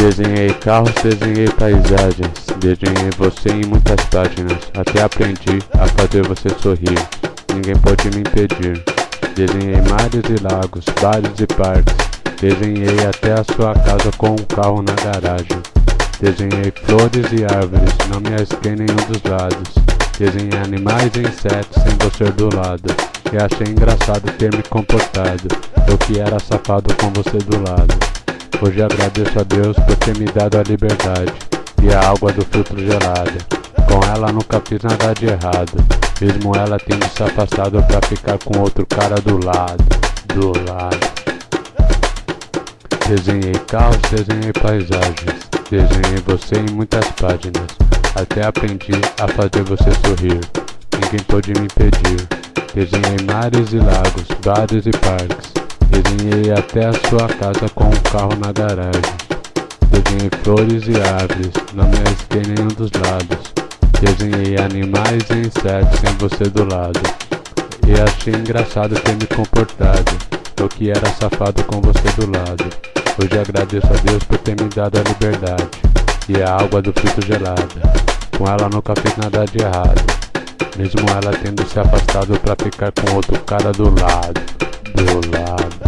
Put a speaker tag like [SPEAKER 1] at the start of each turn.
[SPEAKER 1] Desenhei carros, desenhei paisagens, desenhei você em muitas páginas, até aprendi a fazer você sorrir, ninguém pode me impedir. Desenhei mares e lagos, bares e parques, desenhei até a sua casa com um carro na garagem. Desenhei flores e árvores, não me arrisquei nenhum dos lados. Desenhei animais e insetos sem você do lado, e achei engraçado ter me comportado, eu que era safado com você do lado. Hoje agradeço a Deus por ter me dado a liberdade e a água do filtro gelada. Com ela nunca fiz nada de errado, mesmo ela tendo se afastado pra ficar com outro cara do lado, do lado. Desenhei carros, desenhei paisagens, desenhei você em muitas páginas, até aprendi a fazer você sorrir. Ninguém pôde me impedir. Desenhei mares e lagos, bares e parques. Desenhei até a sua casa com um carro na garagem. Desenhei flores e árvores, não me arrisquei nenhum dos lados. Desenhei animais e insetos sem você do lado. E achei engraçado ter me comportado, eu que era safado com você do lado. Hoje agradeço a Deus por ter me dado a liberdade e a água do fruto gelada. Com ela nunca fiz nada de errado, mesmo ela tendo se afastado pra ficar com outro cara do lado, do lado.